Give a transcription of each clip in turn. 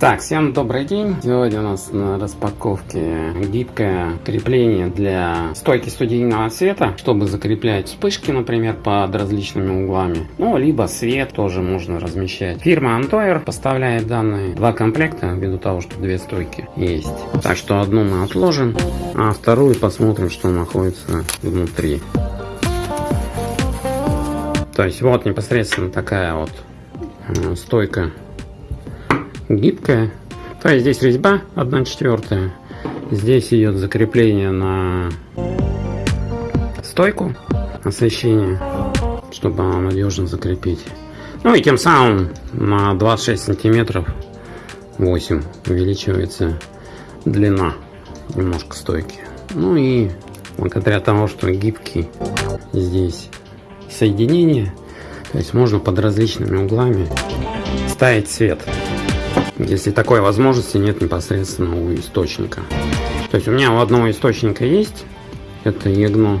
Так, всем добрый день. Сегодня у нас на распаковке гибкое крепление для стойки студийного света, чтобы закреплять вспышки, например, под различными углами. Ну, либо свет тоже можно размещать. Фирма Antoer поставляет данные два комплекта, ввиду того, что две стойки есть. Так что одну мы отложим, а вторую посмотрим, что находится внутри. То есть вот непосредственно такая вот э, стойка гибкая. То есть здесь резьба 1 четвертая. Здесь идет закрепление на стойку освещения, чтобы надежно закрепить. Ну и тем самым на 26 сантиметров 8 увеличивается длина немножко стойки. Ну и благодаря тому, что гибкий здесь соединение, то есть можно под различными углами ставить свет если такой возможности нет непосредственно у источника. То есть у меня у одного источника есть, это EGNO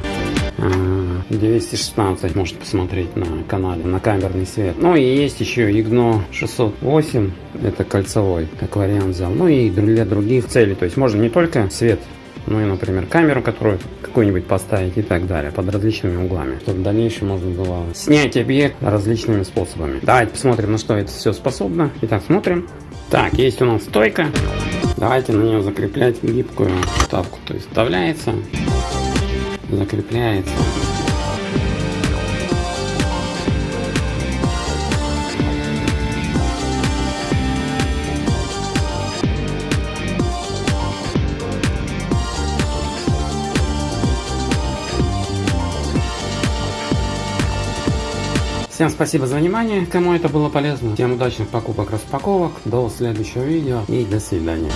216, э, можете посмотреть на канале, на камерный свет. Ну и есть еще EGNO 608, это кольцевой, как вариант взял. Ну и для других целей, то есть можно не только свет ну и, например, камеру, которую какую-нибудь поставить и так далее, под различными углами, чтобы в дальнейшем можно было снять объект различными способами. Давайте посмотрим, на что это все способно. Итак, смотрим. Так, есть у нас стойка. Давайте на нее закреплять гибкую вставку. То есть вставляется, закрепляется. Всем спасибо за внимание, кому это было полезно. Всем удачных покупок, распаковок. До следующего видео и до свидания.